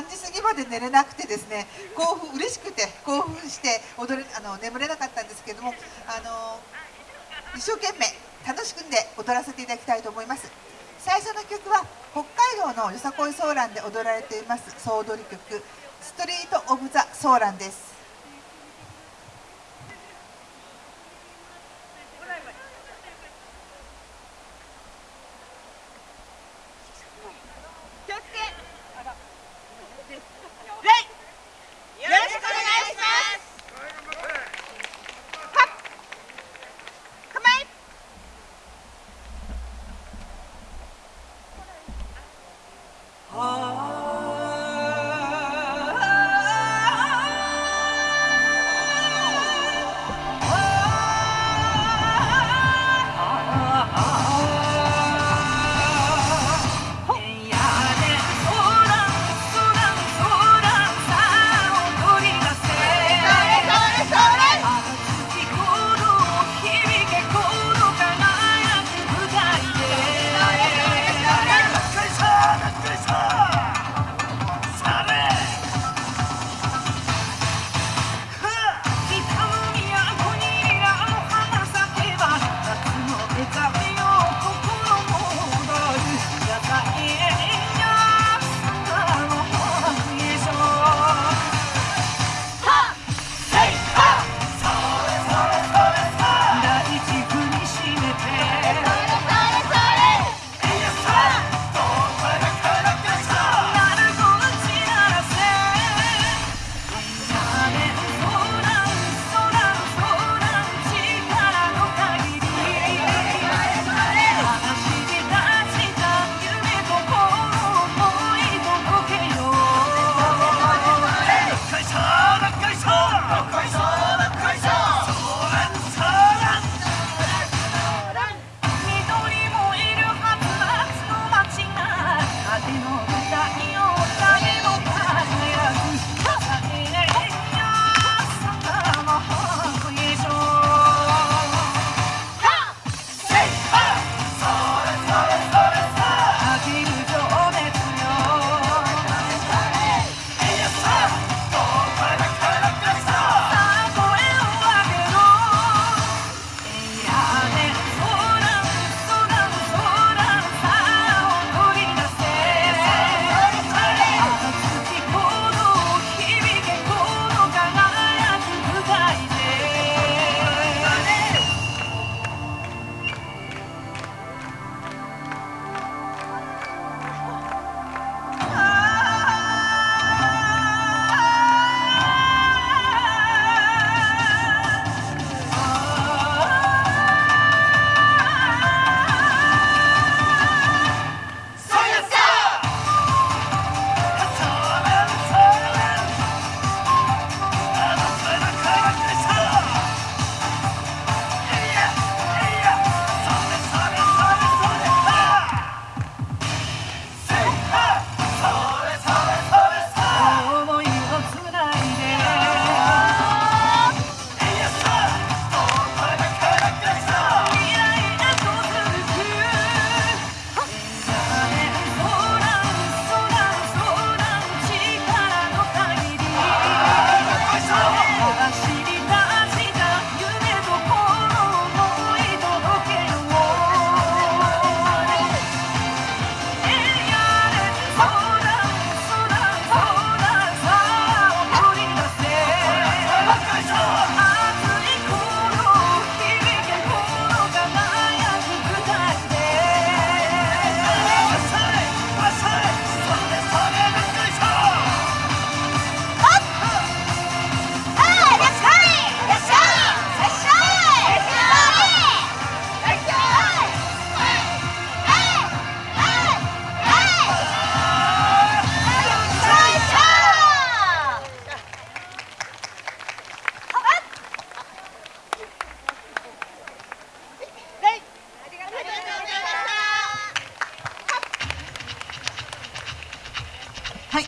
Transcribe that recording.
3時過ぎまで寝れなくてですね興奮嬉しくて興奮して踊れあの眠れなかったんですけどもあの一生懸命楽しくんで踊らせていただきたいと思います。最初の曲は北海道のよさこいソーランで踊られています総踊り曲「ストリート・オブ・ザ・ソーラン」です。